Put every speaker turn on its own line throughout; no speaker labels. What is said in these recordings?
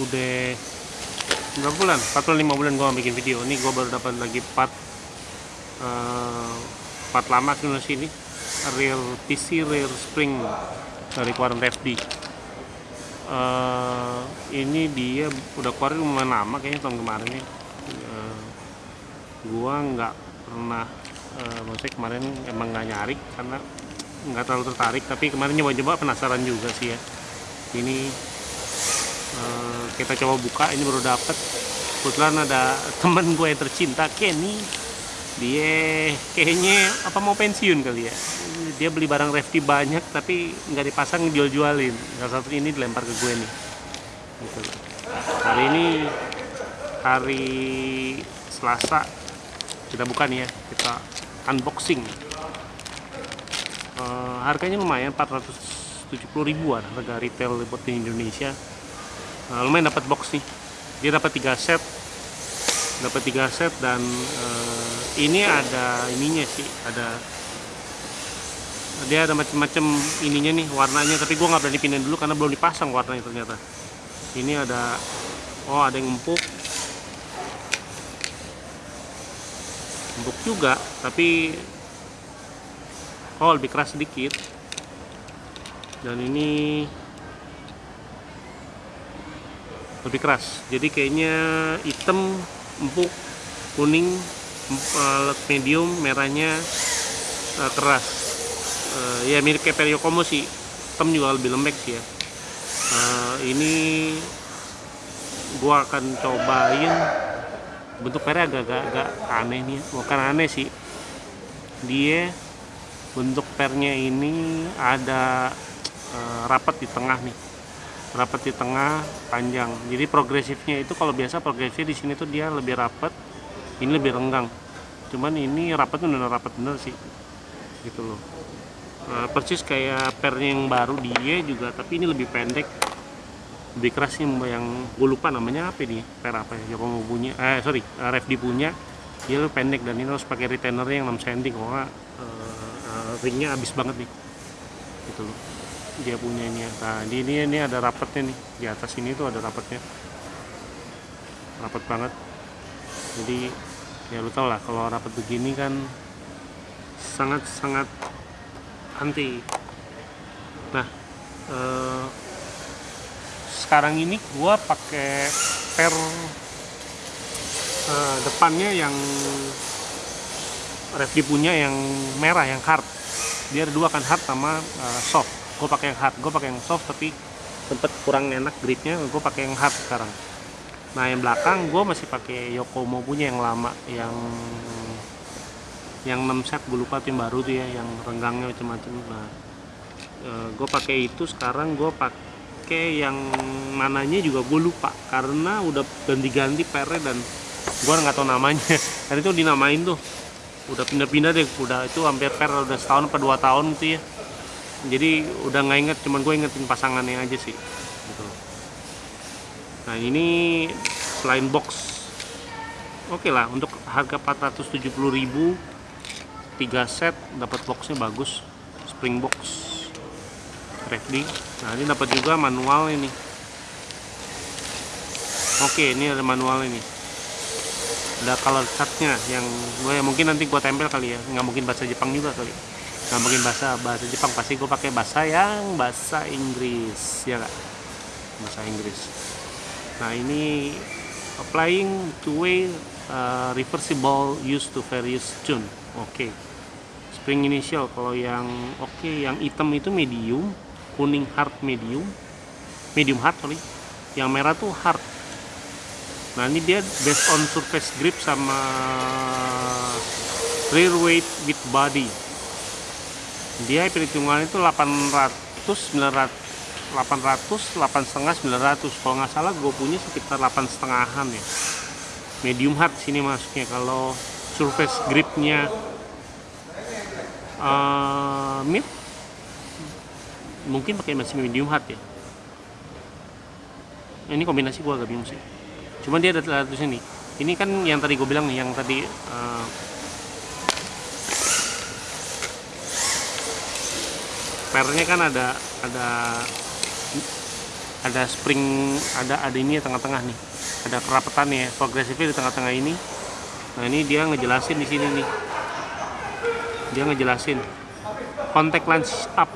Udah berapa bulan? 45 bulan gua bikin video. Ini gua baru dapat lagi part eh, part lama ke sini. Rear PC rear spring dari keluaran FD. Eh, ini dia udah keluarin lumayan lama kayaknya tahun kemarin ya. Eh, gua nggak pernah eh, maksudnya kemarin emang nggak nyari karena nggak terlalu tertarik tapi kemarin nyoba-nyoba penasaran juga sih ya ini eh, kita coba buka ini baru dapet. Kebetulan ada temen gue yang tercinta Kenny. Dia kayaknya apa mau pensiun kali ya? Dia beli barang Refti banyak tapi nggak dipasang jual-jualin salah satu ini dilempar ke gue nih. Gitu. hari ini hari Selasa kita buka nih ya. Kita unboxing. Eh, harganya lumayan 470 ribuan harga retail buat di Indonesia Eh, lumayan dapat box nih. Dia dapat tiga set. Dapat tiga set dan eh, ini ada ininya sih ada dia ada macam-macam ininya nih warnanya. Tapi gua nggak berani pindahin dulu karena belum dipasang warnanya ternyata. Ini ada oh ada yang empuk. Empuk juga tapi oh lebih keras sedikit. Dan ini lebih keras. Jadi kayaknya hitam empuk kuning eh, medium merahnya eh, keras. Eh, ya mirip kayak Periokomo sih. Hitam juga lebih lembek sih ya. Ini gua akan cobain. Bentuk pernya agak-agak agak aneh nih ya. bukan aneh sih. Dia bentuk pernya ini ada rapat di tengah nih rapat di tengah panjang. Jadi progresifnya itu kalau biasa progresif di sini tuh dia lebih rapat ini lebih renggang. Cuman ini rapatnya bener rapat bener sih gitu loh. Eh, persis kayak pernya yang baru dia juga tapi ini lebih pendek. Lebih keras sih yang gue lupa namanya apa ini per apa ya Yokomo punya eh sorry eh, Refdi punya. Dia lebih pendek dan ini harus pakai retainernya yang 6 cm. Kalau eh, eh, ringnya habis banget nih gitu loh dia punyanya nah di ini ini ada rapatnya nih. Di atas ini tuh ada rapatnya. Rapat banget. Jadi ya lu tau lah kalau rapat begini kan sangat sangat anti. Nah eh, sekarang ini gua pakai per eh, depannya yang Refdi punya yang merah yang hard. Dia ada dua kan hard sama eh, soft gue pakai yang hard gue pakai yang soft tapi sempet kurang enak gripnya gue pakai yang hard sekarang. Nah yang belakang gue masih pakai Yokomo punya yang lama yang yang 6 set. Gue lupa yang baru tuh ya yang renggangnya macam-macam nah gue pakai itu. Sekarang gue pakai yang mananya juga gue lupa karena udah ganti-ganti pernya dan gue nggak tahu namanya. Tadi tuh dinamain tuh. Udah pindah-pindah deh. Udah itu hampir per udah setahun apa dua tahun tuh ya jadi udah nggak inget cuman gue ingetin pasangannya aja sih gitu. Nah ini selain box oke lah untuk harga 470.000 tiga set dapat boxnya bagus spring box Refdi nah ini dapat juga manual ini. Oke ini ada manual ini. Ada color chartnya yang gue mungkin nanti gue tempel kali ya nggak mungkin bahasa Jepang juga kali nggak mungkin bahasa bahasa Jepang. Pasti gue pakai bahasa yang bahasa Inggris ya nggak? Bahasa Inggris. Nah ini applying two way uh, reversible used to various tune. Oke. Spring initial kalau yang oke yang hitam itu medium kuning hard medium. Medium hard sorry. Yang merah tuh hard. Nah ini dia based on surface grip sama rear weight with body dia perhitungan itu 800 900 800 8 setengah 900 kalau nggak salah gue punya sekitar 8 setengahan ya. Medium hard sini masuknya kalau surface gripnya uh, mid mungkin pakai masih medium hard ya. Ini kombinasi gue agak bingung sih. Cuman dia ada tulisnya nih ini kan yang tadi gue bilang nih yang tadi uh, pernya kan ada ada ada spring ada ada ini ya tengah-tengah nih. Ada kerapetannya progresifnya di tengah-tengah ini. Nah ini dia ngejelasin di sini nih. Dia ngejelasin. Contact lens up.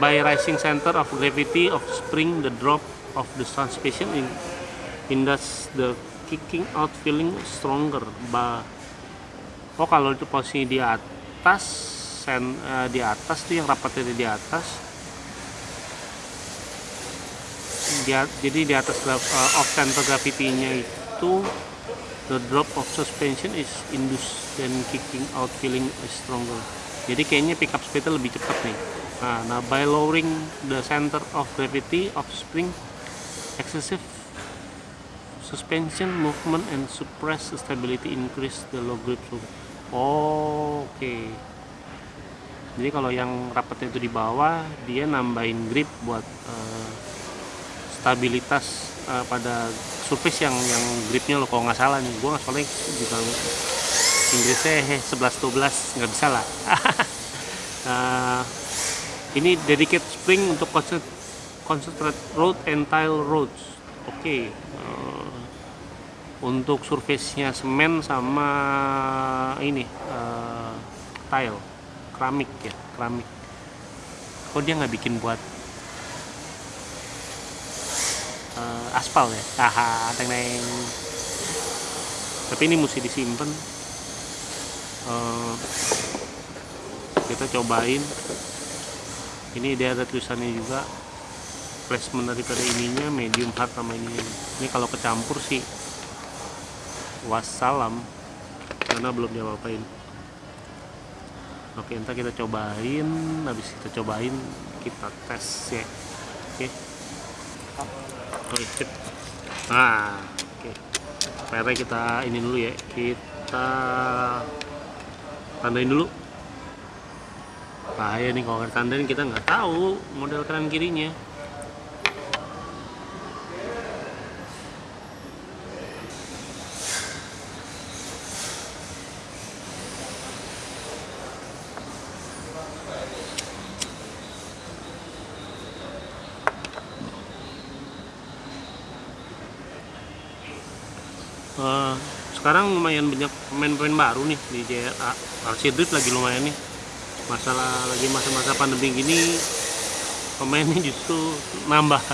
By rising center of gravity of spring the drop of the suspension in in the kicking out feeling stronger. Bah oh kalau itu posisi di atas uh, di atas tuh yang rapatnya di atas. Dia, jadi di atas uh, off center gravity-nya itu the drop of suspension is induced then kicking out feeling is stronger. Jadi kayaknya pickup speed lebih cepat nih. Nah, nah by lowering the center of gravity of spring excessive suspension movement and suppress stability increase the low grip oh, oke. okay. Jadi kalau yang rapatnya itu di bawah dia nambahin grip buat uh, stabilitas uh, pada surface yang yang gripnya lo kalau nggak salah nih. Gue soalnya juga Inggrisnya eh 11 12 nggak bisa lah. Uh, ini dedicated spring untuk concentrate road and tile roads. Oke okay. uh, untuk surface-nya semen sama ini uh, tile keramik ya keramik. Kok dia nggak bikin buat uh, aspal ya? Haha teng teng tapi ini mesti disimpan. Uh, kita cobain. Ini dia ada tulisannya juga. Placement daripada ininya medium hard sama ini ini kalau kecampur sih wassalam karena belum diapa-apain oke entar kita cobain habis kita cobain kita tes ya. Oke. Oke nah oke. PR kita ini dulu ya. Kita tandain dulu. Bahaya nih kalau tandain kita nggak tahu model kanan kirinya uh, sekarang lumayan banyak pemain-pemain baru nih di JRA RC Drift lagi lumayan nih. Masalah lagi masa-masa pandemi gini pemainnya justru nambah.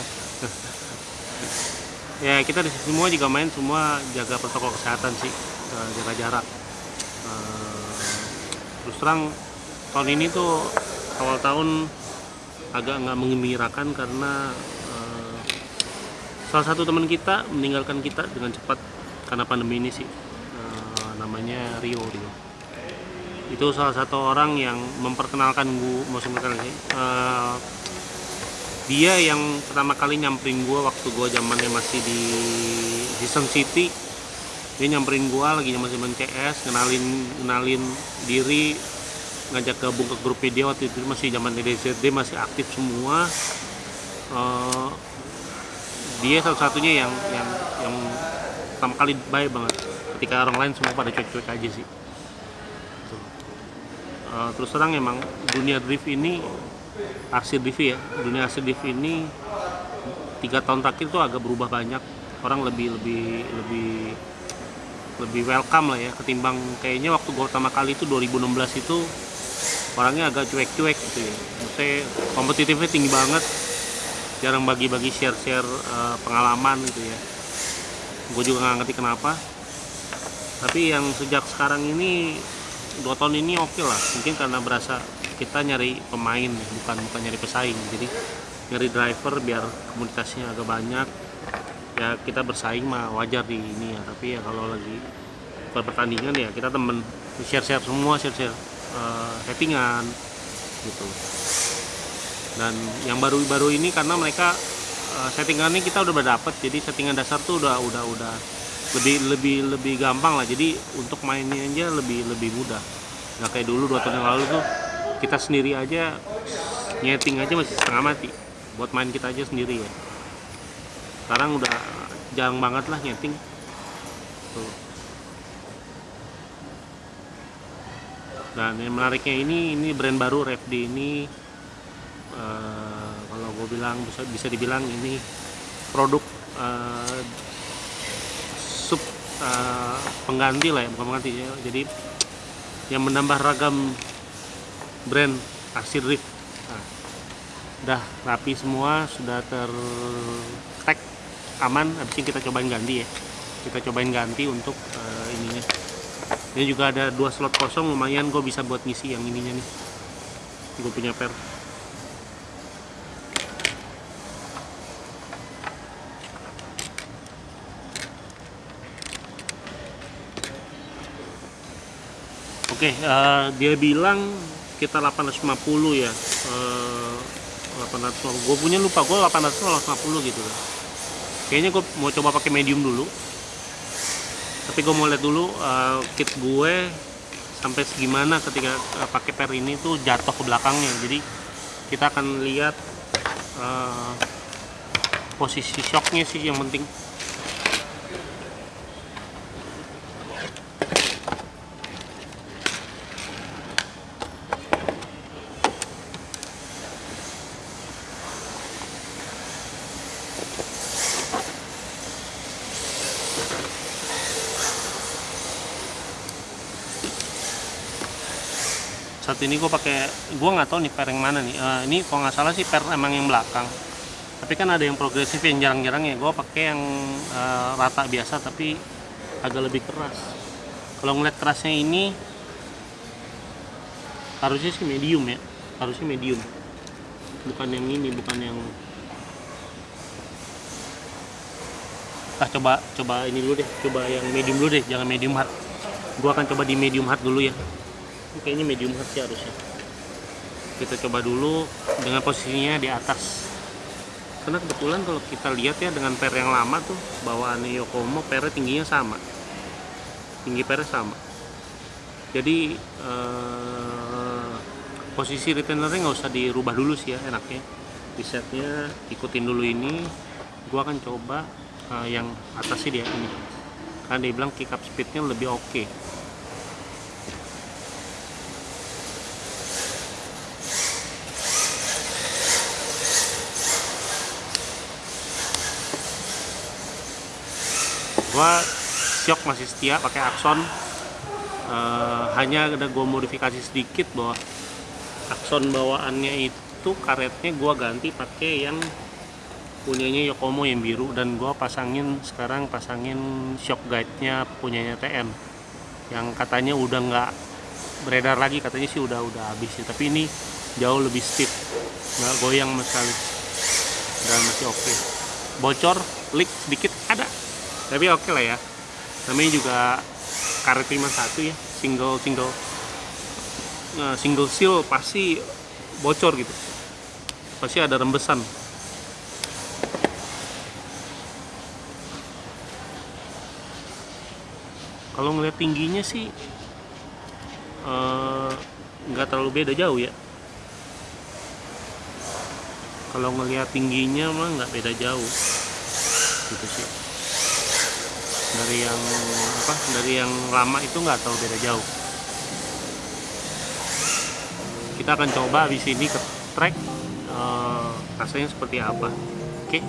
Ya kita di semua juga main semua jaga protokol kesehatan sih. Uh, jaga jarak. Uh, terus terang tahun ini tuh awal tahun agak nggak mengembirakan karena uh, salah satu teman kita meninggalkan kita dengan cepat karena pandemi ini sih. Uh, namanya Rio Rio. Itu salah satu orang yang memperkenalkan gue musim kali uh, dia yang pertama kali nyamperin gue waktu gue zamannya masih di Season City. Dia nyamperin gue lagi masih main CS kenalin kenalin diri ngajak gabung ke grup video waktu itu. Masih zaman DCD masih aktif semua. Uh, dia satu-satunya yang yang pertama kali baik banget. Ketika orang lain semua pada cuek-cuek aja sih. Uh, terus terang emang dunia drift ini aksi drift ya. Dunia aksi drift ini tiga tahun terakhir tuh agak berubah banyak. Orang lebih lebih lebih lebih welcome lah ya ketimbang kayaknya waktu gue pertama kali itu 2016 itu orangnya agak cuek-cuek gitu ya. Maksudnya kompetitifnya tinggi banget. Jarang bagi-bagi share-share uh, pengalaman gitu ya gue juga nggak ngerti kenapa. Tapi yang sejak sekarang ini dua tahun ini oke okay lah. Mungkin karena berasa kita nyari pemain bukan bukan nyari pesaing. Jadi nyari driver biar komunitasnya agak banyak. Ya kita bersaing mah wajar di ini ya. Tapi ya kalau lagi pertandingan ya kita temen. Share share semua share share uh, settingan gitu. Dan yang baru-baru ini karena mereka uh, settingannya kita udah berdapat jadi settingan dasar tuh udah udah udah lebih lebih lebih gampang lah. Jadi untuk mainnya aja lebih lebih mudah. Nggak kayak dulu dua tahun yang lalu tuh kita sendiri aja nyeting aja masih setengah mati. Buat main kita aja sendiri ya. Sekarang udah jarang banget lah nyeting. Tuh. dan yang menariknya ini ini brand baru RFD ini uh, bilang bisa bisa dibilang ini produk uh, sub uh, pengganti lah ya bukan pengganti ya. Jadi yang menambah ragam brand Arsir Rift nah, udah rapi semua sudah ter tag aman habis ini kita cobain ganti ya. Kita cobain ganti untuk uh, ininya. Ini juga ada dua slot kosong lumayan gue bisa buat ngisi yang ininya nih. Gue punya per Oke, uh, dia bilang kita 850 ya. Uh, 850. Gue punya lupa, gue 850 gitu lah. Kayaknya gue mau coba pakai medium dulu. Tapi gue mau lihat dulu uh, kit gue sampai segimana ketika uh, pakai per ini tuh jatuh ke belakangnya. Jadi kita akan lihat uh, posisi shocknya sih yang penting. Saat ini gue pakai gue nggak tahu nih per yang mana nih. Uh, ini kalau nggak salah sih per emang yang belakang. Tapi kan ada yang progresif yang jarang-jarang ya gue pakai yang uh, rata biasa tapi agak lebih keras. Kalau ngeliat kerasnya ini harusnya sih medium ya. Harusnya medium. Bukan yang ini bukan yang ah coba coba ini dulu deh. Coba yang medium dulu deh jangan medium hard. Gue akan coba di medium hard dulu ya kayaknya medium hard sih harusnya. Kita coba dulu dengan posisinya di atas. Karena kebetulan kalau kita lihat ya dengan per yang lama tuh bawaannya Yokomo pernya tingginya sama. Tinggi pernya sama. Jadi eh, posisi retainernya nggak usah dirubah dulu sih ya enaknya. Di setnya ikutin dulu ini. Gua akan coba eh, yang atas sih dia ini. Karena dia bilang kick up speednya lebih oke. okay. Gua shock masih setia pakai Axon. Uh, hanya ada gua modifikasi sedikit bahwa Axon bawaannya itu karetnya gua ganti pakai yang punyanya Yokomo yang biru dan gua pasangin sekarang pasangin shock guide nya punyanya TN yang katanya udah nggak beredar lagi katanya sih udah udah habis ya tapi ini jauh lebih stiff. Nggak goyang sekali. Dan masih oke. Okay. bocor leak sedikit ada tapi oke okay lah ya. Namanya juga karet 51 ya. Single single nah, single seal pasti bocor gitu. Pasti ada rembesan. Kalau ngeliat tingginya sih nggak uh, terlalu beda jauh ya. Kalau ngelihat tingginya mah nggak beda jauh. Gitu sih dari yang apa dari yang lama itu nggak tahu beda jauh kita akan coba di sini ke track uh, rasanya seperti apa oke okay?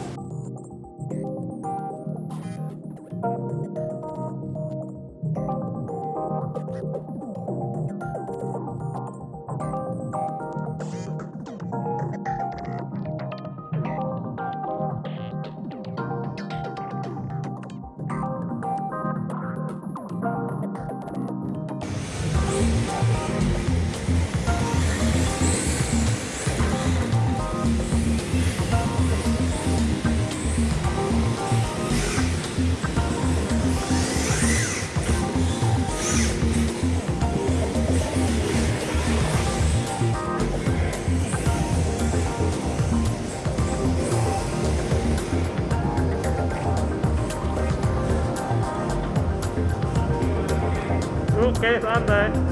Oke, santai. karena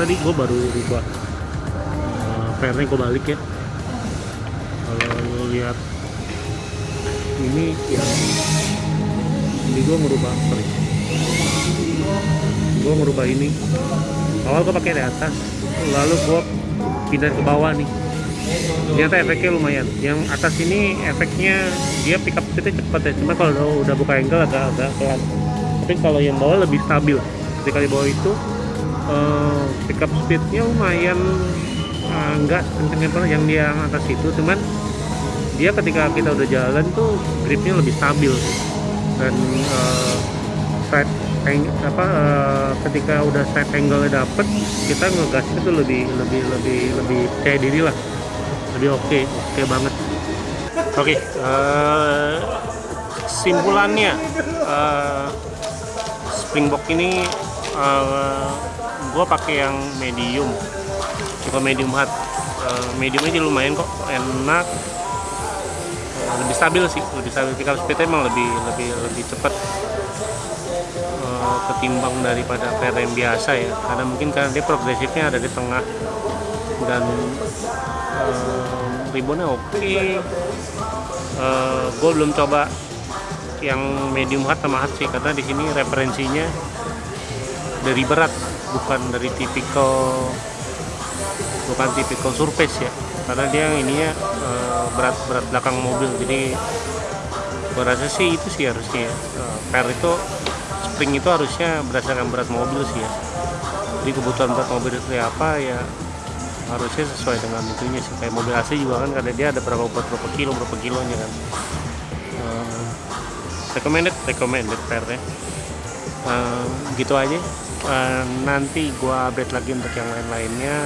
tadi gue baru rubah uh, pernya gue balik ya. Kalau lo lihat ini yang ini gue ngerubah sorry. Gue ngerubah ini. Awal gue pakai di atas lalu gue pindah ke bawah nih. Ternyata efeknya lumayan. Yang atas ini efeknya dia pick up speednya cepat ya. Cuma kalau udah, buka angle agak agak pelan. Tapi kalau yang bawah lebih stabil. Ketika di bawah itu uh, pick up speednya lumayan uh, enggak kenceng yang dia atas itu. Cuman dia ketika kita udah jalan tuh gripnya lebih stabil dan uh, side apa ketika udah side angle dapet kita ngegas itu lebih lebih lebih lebih percaya diri lah. Lebih oke oke banget. Oke okay, simpulannya uh, springbox ini uh, gue pakai yang medium. Tipe medium hard. Uh, medium aja lumayan kok. Enak. Lebih stabil sih lebih stabil. Pick up speednya emang lebih lebih lebih cepat uh, ketimbang daripada PR yang biasa ya. Karena mungkin karena dia progresifnya ada di tengah. Dan uh, oke. Okay. uh, gue belum coba yang medium hard sama hard sih. Karena di sini referensinya dari berat bukan dari tipikal bukan tipikal surface ya. Karena dia ininya uh, berat berat belakang mobil. Jadi gua rasa sih itu sih harusnya uh, per itu spring itu harusnya berdasarkan berat mobil sih ya. Jadi kebutuhan berat mobil itu apa ya harusnya sesuai dengan itunya sih. Kayak mobil AC juga kan karena dia ada berapa buat berapa kilo berapa kilonya kan. Uh, recommended recommended per ya. Uh, gitu aja uh, nanti gua update lagi untuk yang lain-lainnya